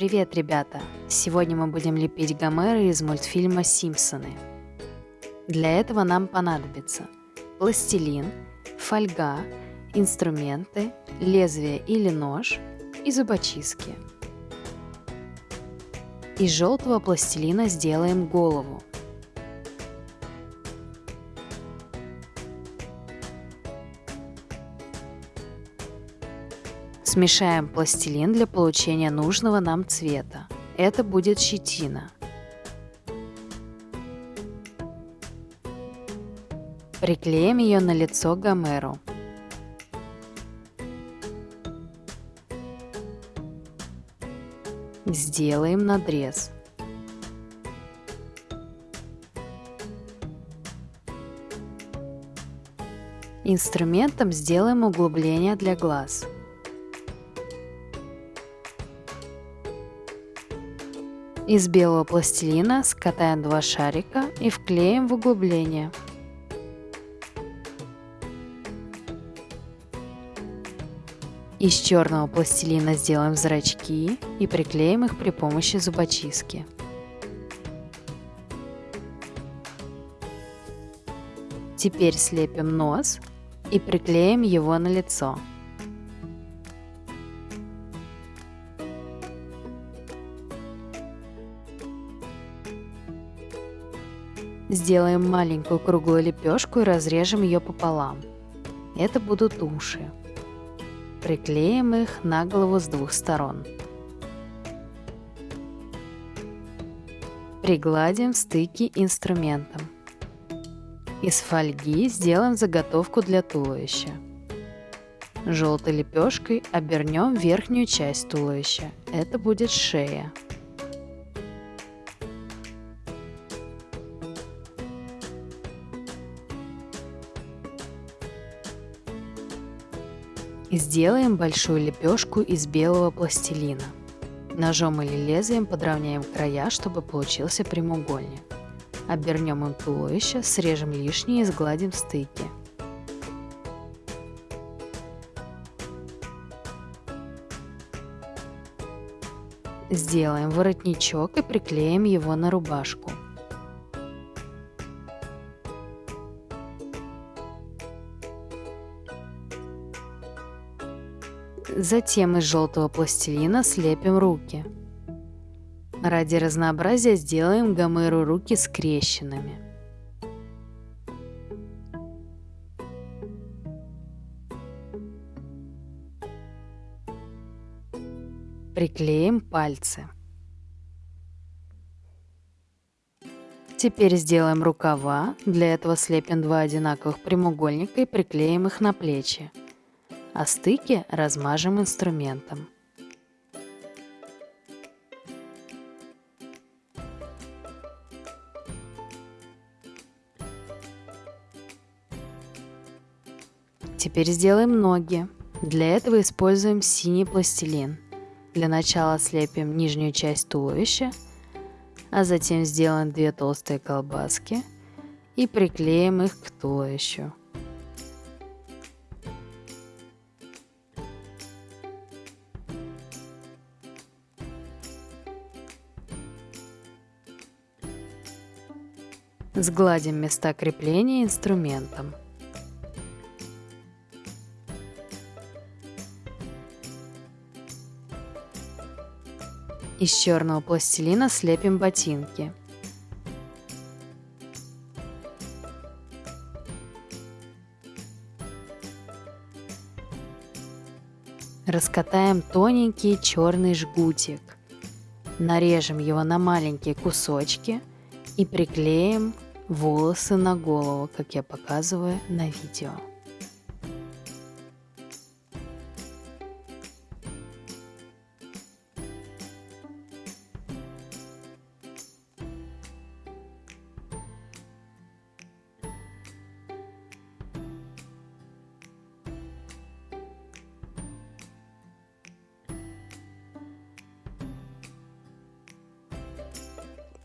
Привет, ребята! Сегодня мы будем лепить Гомера из мультфильма «Симпсоны». Для этого нам понадобится пластилин, фольга, инструменты, лезвие или нож и зубочистки. Из желтого пластилина сделаем голову – Смешаем пластилин для получения нужного нам цвета. Это будет щетина. Приклеим ее на лицо Гомеру. Сделаем надрез. Инструментом сделаем углубление для глаз. Из белого пластилина скатаем два шарика и вклеим в углубление. Из черного пластилина сделаем зрачки и приклеим их при помощи зубочистки. Теперь слепим нос и приклеим его на лицо. Сделаем маленькую круглую лепешку и разрежем ее пополам. Это будут уши. Приклеим их на голову с двух сторон. Пригладим стыки инструментом. Из фольги сделаем заготовку для туловища. Желтой лепешкой обернем верхнюю часть туловища. Это будет шея. Сделаем большую лепешку из белого пластилина. Ножом или лезвием подровняем края, чтобы получился прямоугольник. Обернем им туловище, срежем лишнее и сгладим стыки. Сделаем воротничок и приклеим его на рубашку. Затем из желтого пластилина слепим руки. Ради разнообразия сделаем Гомеру руки скрещенными. Приклеим пальцы. Теперь сделаем рукава. Для этого слепим два одинаковых прямоугольника и приклеим их на плечи а стыки размажем инструментом. Теперь сделаем ноги. Для этого используем синий пластилин. Для начала слепим нижнюю часть туловища, а затем сделаем две толстые колбаски и приклеим их к туловищу. Сгладим места крепления инструментом. Из черного пластилина слепим ботинки. Раскатаем тоненький черный жгутик. Нарежем его на маленькие кусочки и приклеим волосы на голову, как я показываю на видео.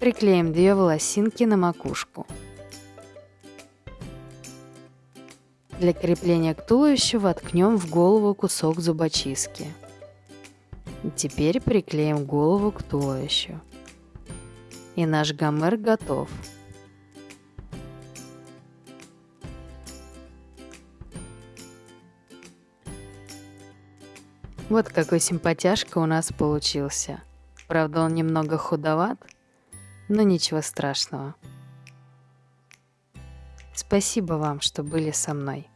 Приклеим две волосинки на макушку. Для крепления к туловищу воткнем в голову кусок зубочистки. Теперь приклеим голову к туловищу. И наш гомер готов. Вот какой симпатяшка у нас получился. Правда, он немного худоват, но ничего страшного. Спасибо вам, что были со мной.